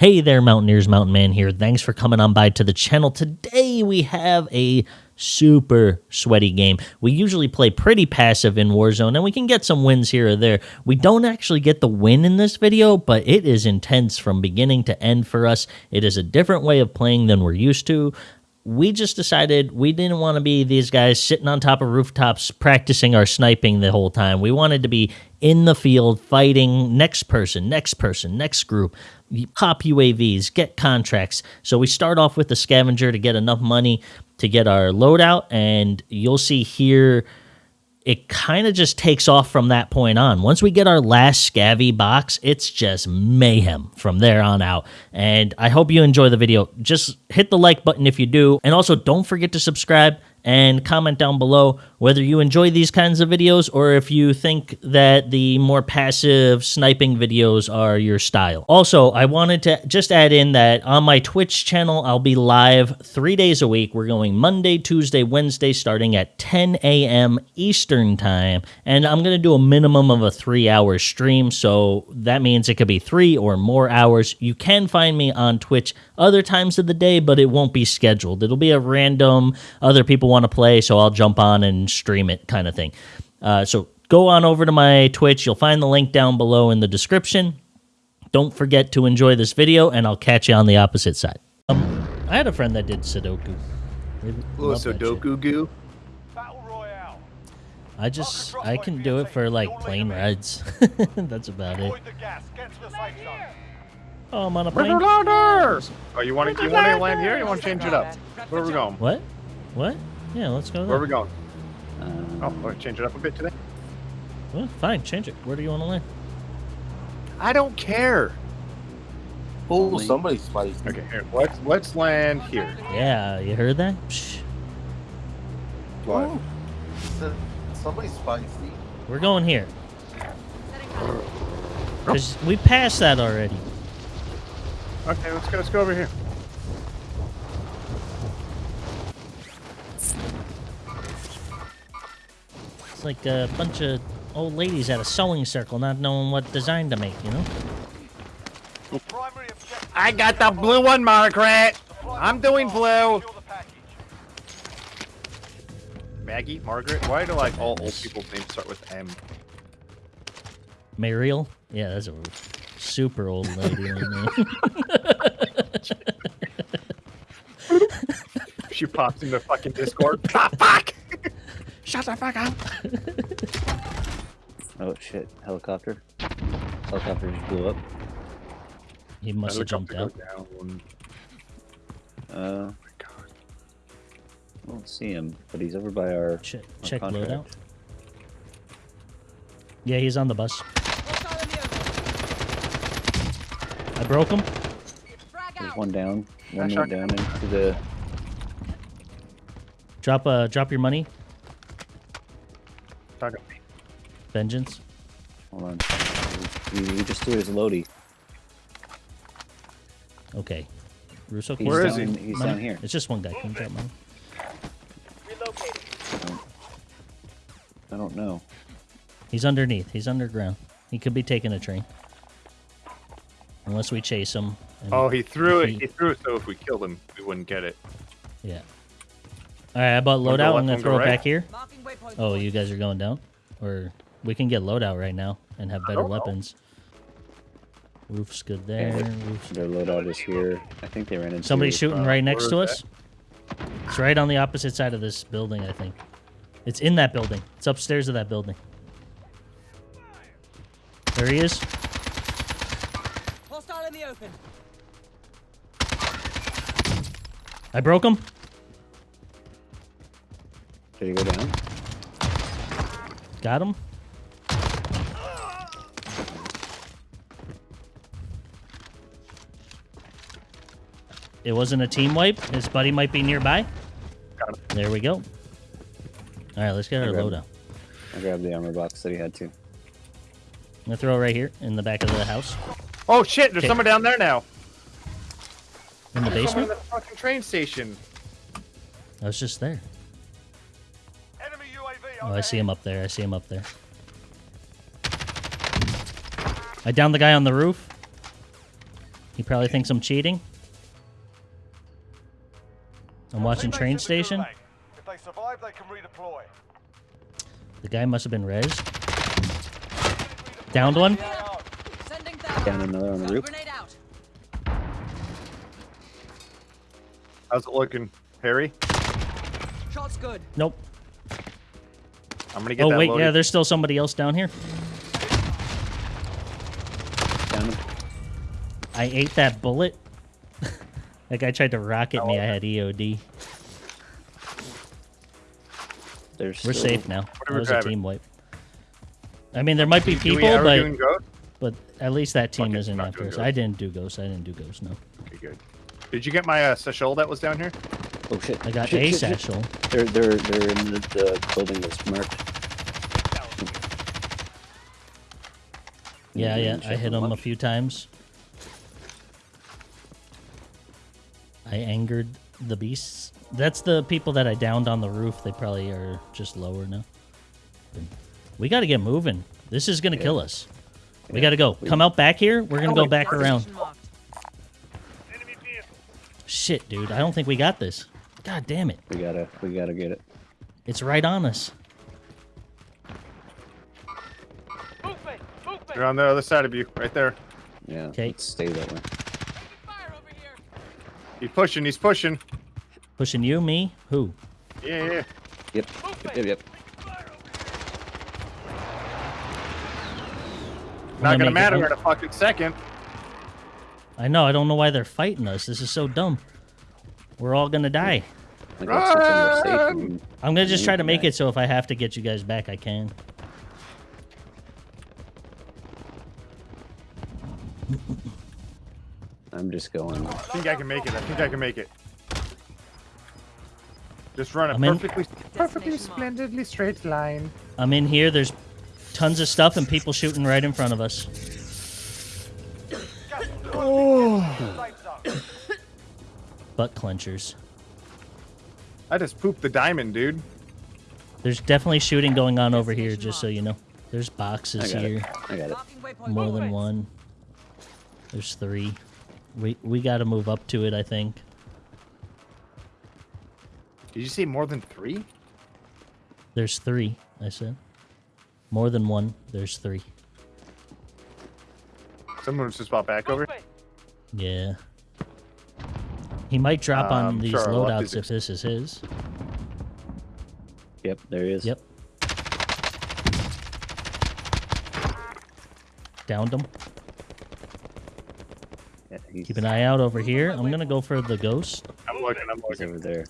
Hey there, Mountaineers, Mountain Man here. Thanks for coming on by to the channel. Today we have a super sweaty game. We usually play pretty passive in Warzone and we can get some wins here or there. We don't actually get the win in this video, but it is intense from beginning to end for us. It is a different way of playing than we're used to we just decided we didn't want to be these guys sitting on top of rooftops practicing our sniping the whole time. We wanted to be in the field fighting next person, next person, next group, pop UAVs, get contracts. So we start off with the scavenger to get enough money to get our loadout, and you'll see here it kind of just takes off from that point on. Once we get our last scavvy box, it's just mayhem from there on out. And I hope you enjoy the video. Just hit the like button if you do. And also don't forget to subscribe and comment down below whether you enjoy these kinds of videos or if you think that the more passive sniping videos are your style. Also, I wanted to just add in that on my Twitch channel, I'll be live three days a week. We're going Monday, Tuesday, Wednesday, starting at 10 a.m. Eastern Time. And I'm going to do a minimum of a three hour stream. So that means it could be three or more hours. You can find me on Twitch other times of the day, but it won't be scheduled. It'll be a random, other people want to play, so I'll jump on and stream it kind of thing. Uh, so go on over to my Twitch. You'll find the link down below in the description. Don't forget to enjoy this video, and I'll catch you on the opposite side. Um, I had a friend that did Sudoku. Oh, Sudoku goo? Battle Royale. I just, I can do it for like plane rides. That's about it. Oh, I'm on a plane. Oh, you want to you want to land here? you want to change it up? Where are we going? What? What? Yeah, let's go. Where are we going? Uh, oh, change it up a bit today. Well, fine, change it. Where do you want to land? I don't care. Oh, somebody's spicy. Okay, here. Let's let's land here. Yeah, you heard that? Psh. What? Oh, somebody's spicy. We're going here. Cause we passed that already. Okay, let's go. Let's go over here. It's like a bunch of old ladies at a sewing circle not knowing what design to make, you know? I got the blue one, Margaret. I'm doing blue. Maggie, Margaret. Why do like all old people's names start with M? Mariel? Yeah, that's a super old lady. she pops into fucking Discord. ah, fuck! Shut the fuck up! oh shit, helicopter. Helicopter just blew up. He must have jumped out. Down. Uh, oh my god. I don't see him, but he's over by our. Check, our check loadout. Yeah, he's on the bus. I broke him. There's one down. One more down into the. Drop uh drop your money. Vengeance. Hold on. We, we just threw his loady. Okay. Russo, he's where is he? He's money? down here. It's just one guy. Can you drop money? I don't, I don't know. He's underneath. He's underground. He could be taking a train. Unless we chase him. Oh, he threw it. He... he threw it so if we killed him, we wouldn't get it. Yeah. All right, how about loadout? I'm gonna throw it back here. Oh, you guys are going down, or we can get loadout right now and have better weapons. Know. Roof's good there. Roof's... Their loadout is here. I think they ran into. Somebody shooting right next to us. That? It's right on the opposite side of this building. I think. It's in that building. It's upstairs of that building. There he is. Hostile in the open. I broke him. Did he go down? Got him. It wasn't a team wipe. His buddy might be nearby. There we go. All right, let's get our loadout. I grabbed the armor box that he had too. I'm gonna throw it right here in the back of the house. Oh shit! There's someone down there now. In the basement. In the fucking train station. I was just there. Oh, I see him up there. I see him up there. I downed the guy on the roof. He probably thinks I'm cheating. I'm watching Train Station. If they survive, they can redeploy. The guy must have been res. Downed one. Down another on the roof. How's it looking, Harry? Shot's good. Nope. I'm gonna get Oh that wait, loaded. yeah, there's still somebody else down here. Down. I ate that bullet. that guy tried to rocket me. I had EOD. There's We're still- safe now. are That we was a team wipe. I mean, there might be people, but doing ghost? but at least that team Fuck it, isn't not after us. ghost. I didn't do ghosts. I didn't do ghosts. No, Okay, good. Did you get my uh, satchel that was down here? Oh shit! I got shit, a shit, shit. They're they're they're in the, the building that's marked. Yeah, yeah, I hit them him a few times. I angered the beasts. That's the people that I downed on the roof. They probably are just lower now. We got to get moving. This is gonna kill us. We Yeah. got to go. We- Come out back here. We're gonna Oh, go back around. Position. Shit, dude. I don't think we got this. God damn it. We gotta we gotta get it. It's right on us. They're on the other side of you, right there. Yeah. 'Kay. Let's stay that way. Fire over here. He's pushing. He's pushing. Pushing you, me, who? Yeah, yeah. Yep. Yep. Yep. yep. Not gonna gonna make it matter in a fucking second. I know. I don't know why they're fighting us. This is so dumb. We're all gonna die. I got something to Run! safe. I'm gonna just try to make it so if I have to get you guys back, I can. I'm just going. I think I can make it. I think I can make it. Just run a I'm in. perfectly, perfectly splendidly straight line. I'm in here. There's tons of stuff and people shooting right in front of us. Butt clenchers. I just pooped the diamond, dude. There's definitely shooting going on over here, just so you know. There's boxes I here. it. I got it. More than one. There's three. We we got to move up to it, I think. Did you say more than three? There's three, I said. More than one. There's three. Someone was just bought back over. Yeah. He might drop on Um, these sure, loadouts if this is his. Yep. There he is. Yep. Downed him. Yeah, Keep an eye out over here. I'm gonna go for the ghost. I'm looking. I'm he's looking. over there.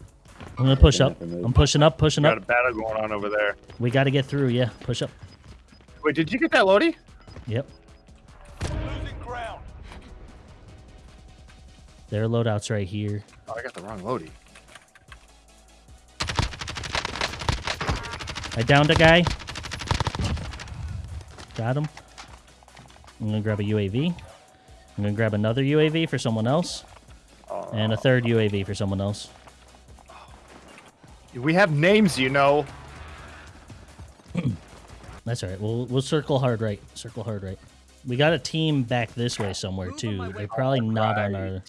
I'm gonna push up. have to move. I'm pushing up, pushing up. Got a battle going on over there. We gotta get through, yeah. Push up. Wait, did you get that, loady? Yep. Their loadout's right here. Oh, I got the wrong loady. I downed a guy. Got him. I'm gonna grab a UAV. I'm gonna grab another UAV for someone else. Oh. And a third UAV for someone else. Oh. We have names, you know. That's all right. We'll we'll circle hard right. Circle hard right. We got a team back this way somewhere too. They're probably not on our.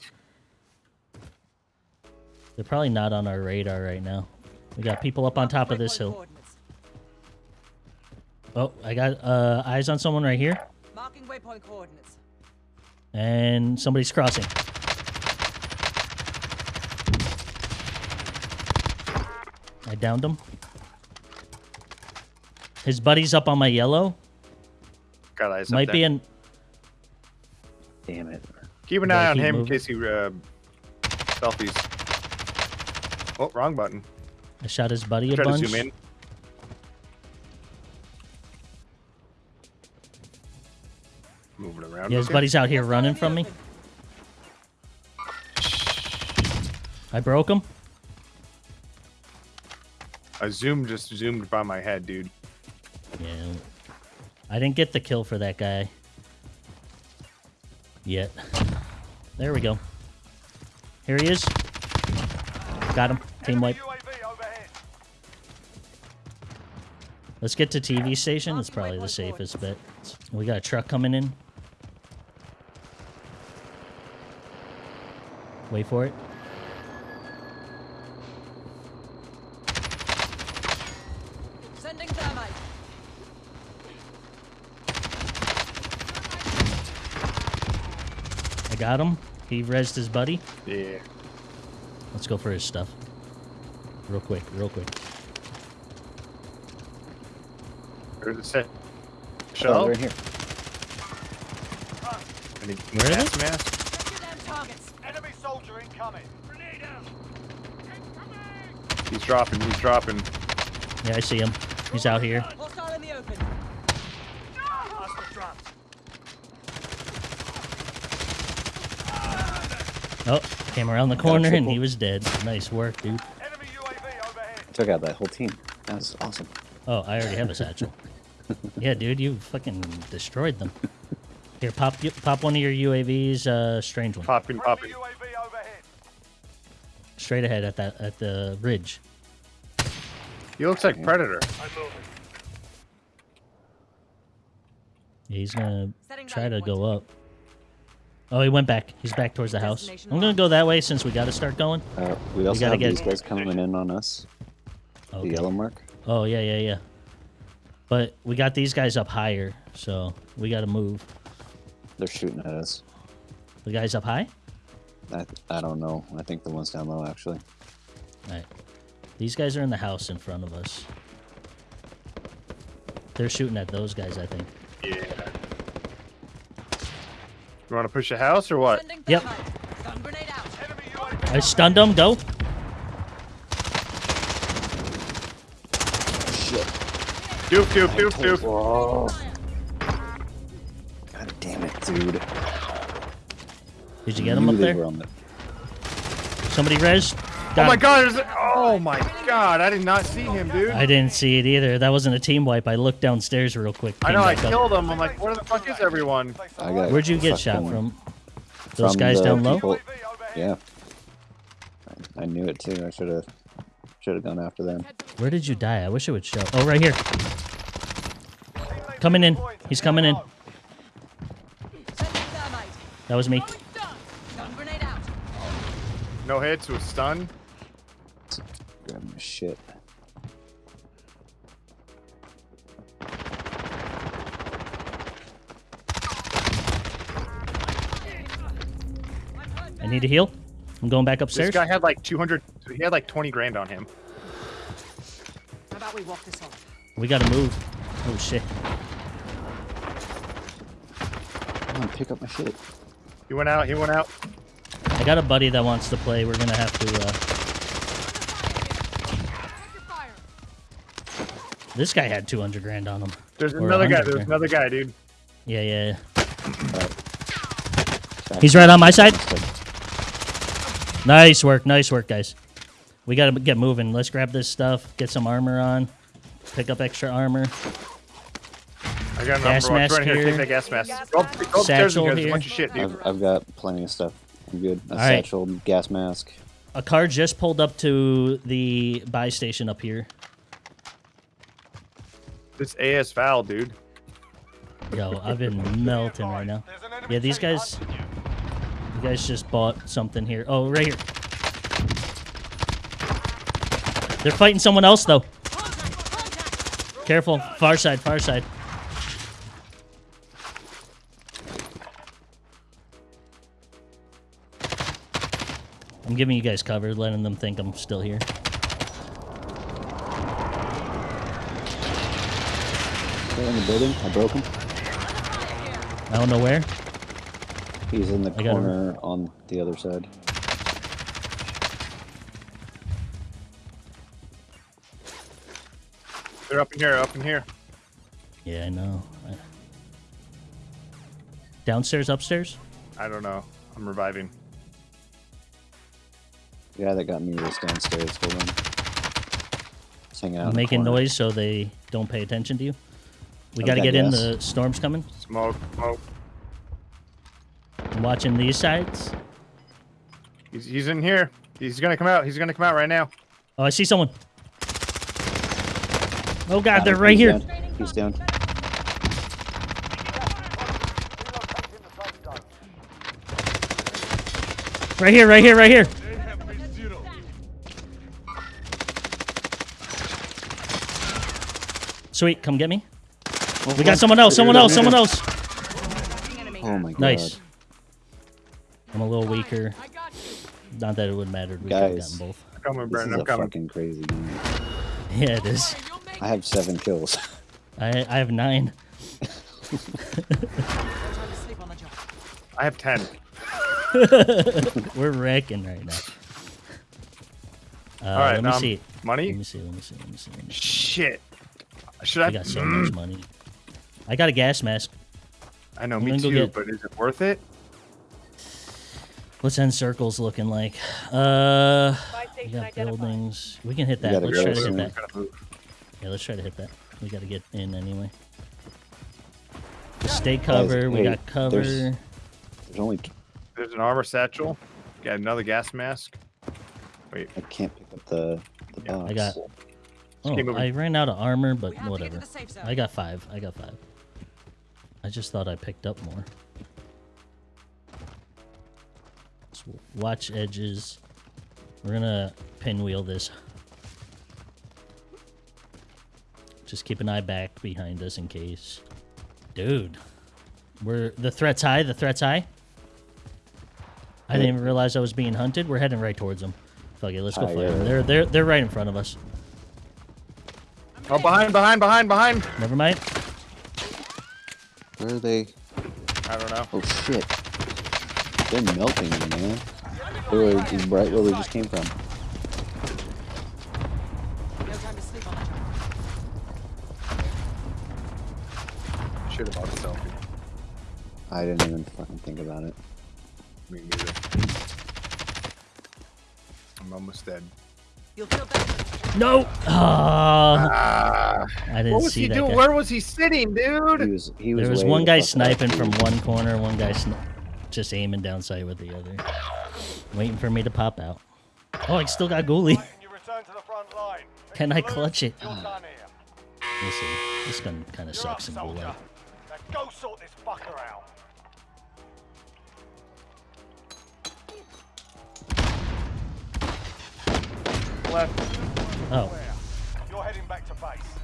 They're probably not on our radar right now. We got people up on top of this hill. Oh, I got uh, eyes on someone right here, Marking waypoint coordinates. and somebody's crossing. I downed him. His buddy's up on my yellow. Got eyes Might there. be in. Damn it. Keep an eye on him moving. in case he uh, selfies. Oh, wrong button. I shot his buddy a Try bunch. to zoom in. Moving around. Yeah, his buddy's out here running from me. I broke him. A zoom just zoomed by my head, dude. Yeah. I didn't get the kill for that guy. Yet. There we go. Here he is. Got him. Team wipe. Let's get to TV station. It's probably the safest bet. We got a truck coming in. Wait for it. Sending thermite. I got him. He rezzed his buddy. Yeah. Let's go for his stuff. Real quick, real quick. There's a set. Oh, Shell. right here. I need Where are gas mask. Check your damn targets. Enemy soldier incoming. Grenade out. He's dropping. He's dropping. Yeah, I see him. He's out here. Hostile in the open. Oh, came around the corner and he was dead. Nice work, dude. Enemy UAV overhead. Took out that whole team. That was awesome. Oh, I already have a satchel. yeah, dude, you fucking destroyed them. Here, pop pop one of your UAVs, uh, strange one, Popping, Friendly popping. UAV overhead. straight ahead at that at the ridge. He looks like Predator. I'm moving. Yeah, he's gonna try to go up. Oh, he went back. He's back towards the house. I'm gonna go that way since we got to start going. Uh, we also gotta have get- these guys coming in on us. Okay. The yellow mark. Oh yeah, yeah, yeah. But we got these guys up higher, so we got to move. They're shooting at us. The guys up high. I, I don't know. I think the one's down low actually. All right. These guys are in the house in front of us. They're shooting at those guys, I think. Yeah. You want to push the house or what? Yep. thermite. Stun grenade out. I stunned them. Go. Shit. Doof, doof, doof, doof. Whoa. God damn it, dude. Did you get them Knew up they there? the- Somebody res. Oh my him. god, there's a- oh my god, I did not see him, dude. I didn't see it either. That wasn't a team wipe. I looked downstairs real quick. I know, I back up. killed him. I'm like, where the fuck is everyone? I got Where'd you get shot fucking- from? Those from guys down low. people- UAV overhead. Yeah. I, I knew it too. I should have should have gone after them. Where did you die? I wish it would show. Oh, right here. Coming in. He's coming in. AO. Sending thermite. That was me. Throwing stun. Stun grenade. No hits, was stun. Grab my shit. I need to heal. I'm going back upstairs. This upstairs. guy had like 200, he had like 20 grand on him. How about we walk this off? We gotta move. Oh shit. Come on, pick up my shit. He went out, he went out. I got a buddy that wants to play. We're gonna have to. Uh, Check your fire. this guy had 200 grand on him. There's Or another guy, there's grand. another guy, dude. Yeah, yeah. yeah. He's right on my side. Nice work, nice work, guys. We gotta get moving. Let's grab this stuff. Get some armor on. Pick up extra armor. I got a Gas number mask Right here, here. take that gas mask. Go, up- go upstairs Satchel and there's a here. bunch of shit, dude. I've, I've got plenty of stuff. I'm good. A All right. satchel, gas mask. A car just pulled up to the buy station up here. This AS Val, dude. Yo, I've been melting right now. There's an enemy Yeah, these guys- you. You guys just bought something here. Oh, right here. They're fighting someone else though. Careful. Far side, far side. I'm giving you guys cover, letting them think I'm still here. In the building. I broke him. I don't know where. He's in the I corner on the other side. They're up in here, up in here. Yeah, I know. Downstairs, upstairs? I don't know. I'm reviving. The guy that got me was downstairs. Hold on. Just hanging out. in the making noise so they don't pay attention to you. We got to God, get in. The storm's coming. Smoke, smoke. I'm watching these sides. He's, he's in here. He's gonna come out. He's gonna come out right now. Oh, I see someone. Oh God, Got they're him. right He's here. down. He's down. Relocating the safe zone. Right here, right here, right here. Sweet, come get me. Oh, we got oh. someone else, someone else, someone else. Oh my god. Nice. I'm a little weaker. I got you. Not that it would matter. We could have Guys. gotten both. I'm coming, This Brandon. is I'm a coming. fucking crazy game. Yeah, it is. You'll make I have seven kills. I I have nine. no time to sleep on the job. I have ten. We're wrecking right now. Uh, All right, let me now I'm- see. Money? Let me see. Let me see. Let me see. Let me see. Shit. Should I? I got so much money. I got a gas mask. I know, I'm me gonna go too. get- But is it worth it? What's end circles looking like? Uh, we got buildings. We can hit that. Let's try to hit soon. that. Gotta move. Yeah, let's try to hit that. We got to get in anyway. Stay cover. we hey, got cover. there's- There's only There's an armor satchel. Got another gas mask. Wait. I can't pick up the the Yeah, box. Oh, I got- Oh. I ran out of armor, but We have to get whatever. to the safe zone. I got five. I got five. I just thought I picked up more. Let's watch edges. We're gonna pinwheel this. Just keep an eye back behind us in case. Dude, we're the threat's high. The threat's high. I didn't even realize I was being hunted. We're heading right towards them. Fuck it, let's go Ah, fight yeah. them. They're they're they're right in front of us. Oh, behind, behind, behind, behind. Never mind. Where are they? I don't know. Oh shit! They're melting, man. They were right where we just came from. I didn't even fucking think about it. Me neither. I'm almost dead. You'll feel better. No. Ah, Ah, I didn't what was see he that doing? guy. Where was he sitting, He dude? was he was. There was one guy fuck up, sniping from one corner, one guy sn- just aiming down sight with the other, waiting for me to pop out. Oh, I still got ghoulie. Can you return to the front line? Can I clutch it? You're done here. Listen, this gun kind of sucks in soldier. gulag. Now go sort Left. Oh, You're heading back to base.